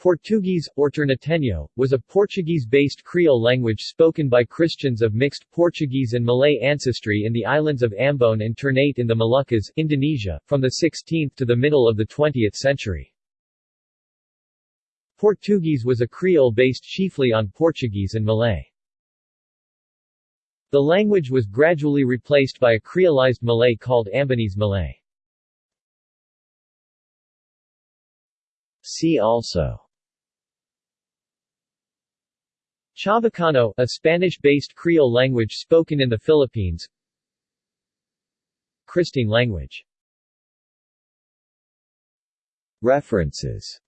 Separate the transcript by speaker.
Speaker 1: Portuguese, or Ternateño, was a Portuguese-based Creole language spoken by Christians of mixed Portuguese and Malay ancestry in the islands of Ambon and Ternate in the Moluccas, Indonesia, from the 16th to the middle of the 20th century. Portuguese was a Creole based chiefly on Portuguese and Malay. The language was gradually replaced by a creolized Malay called Ambonese Malay. See also Chavacano, a Spanish-based Creole language spoken in the Philippines. Kristang language. References